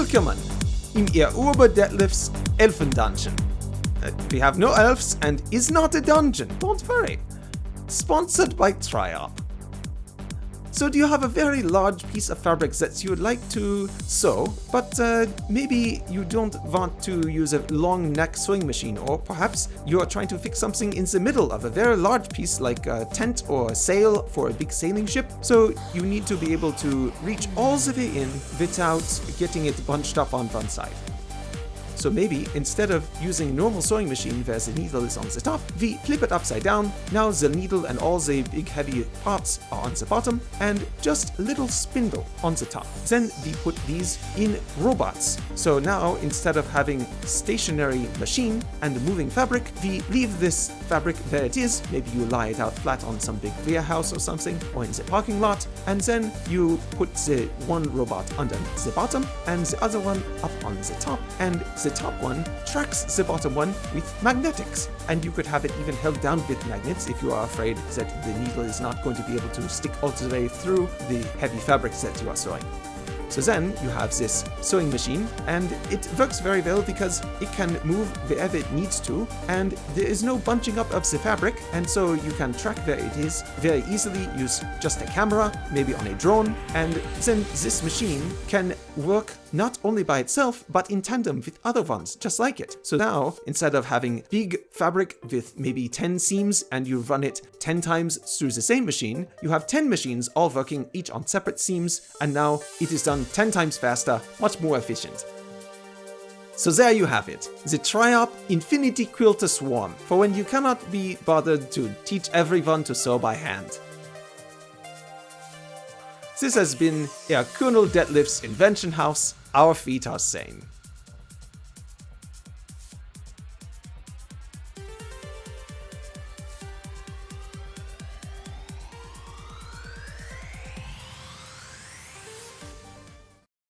Willkommen im Urber Deadlift's Elfen Dungeon. Uh, we have no elves and is not a dungeon, don't worry. Sponsored by Triop. So do you have a very large piece of fabric that you would like to sew, but uh, maybe you don't want to use a long neck sewing machine, or perhaps you are trying to fix something in the middle of a very large piece like a tent or a sail for a big sailing ship, so you need to be able to reach all the way in without getting it bunched up on one side. So maybe, instead of using a normal sewing machine where the needle is on the top, we flip it upside down, now the needle and all the big heavy parts are on the bottom, and just a little spindle on the top. Then we put these in robots. So now, instead of having stationary machine and moving fabric, we leave this fabric where it is, maybe you lie it out flat on some big warehouse or something, or in the parking lot, and then you put the one robot under the bottom, and the other one up on the top, and the the top one tracks the bottom one with magnetics. And you could have it even held down with magnets if you are afraid that the needle is not going to be able to stick all the way through the heavy fabrics that you are sewing. So then you have this sewing machine and it works very well because it can move wherever it needs to and there is no bunching up of the fabric and so you can track where it is very easily, use just a camera, maybe on a drone, and then this machine can work not only by itself, but in tandem with other ones just like it. So now, instead of having big fabric with maybe 10 seams and you run it 10 times through the same machine, you have 10 machines all working each on separate seams, and now it is done 10 times faster, much more efficient. So there you have it, the Triop Infinity Quilter Swarm, for when you cannot be bothered to teach everyone to sew by hand. This has been Herr Colonel Deadlift's Invention House, our feet are sane.